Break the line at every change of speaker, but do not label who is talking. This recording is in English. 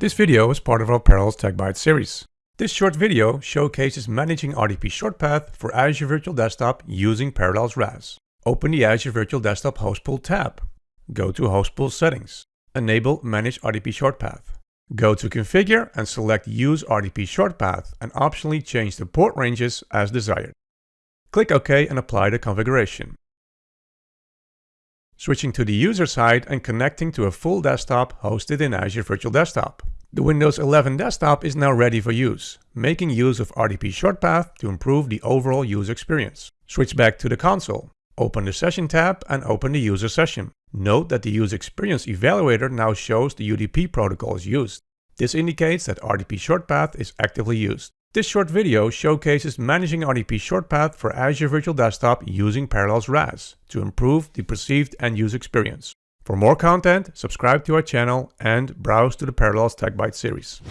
This video is part of our Parallels Tech Bytes series. This short video showcases managing RDP shortpath for Azure Virtual Desktop using Parallels RAS. Open the Azure Virtual Desktop Host Pool tab. Go to Host Pool Settings. Enable Manage RDP Shortpath. Go to Configure and select Use RDP Shortpath and optionally change the port ranges as desired. Click OK and apply the configuration. Switching to the user side and connecting to a full desktop hosted in Azure Virtual Desktop. The Windows 11 desktop is now ready for use, making use of RDP Shortpath to improve the overall user experience. Switch back to the console. Open the Session tab and open the user session. Note that the User Experience Evaluator now shows the UDP protocol is used. This indicates that RDP Shortpath is actively used. This short video showcases managing RDP Shortpath for Azure Virtual Desktop using Parallels RAS to improve the perceived end-user experience. For more content, subscribe to our channel and browse to the Parallels Tech Bytes series.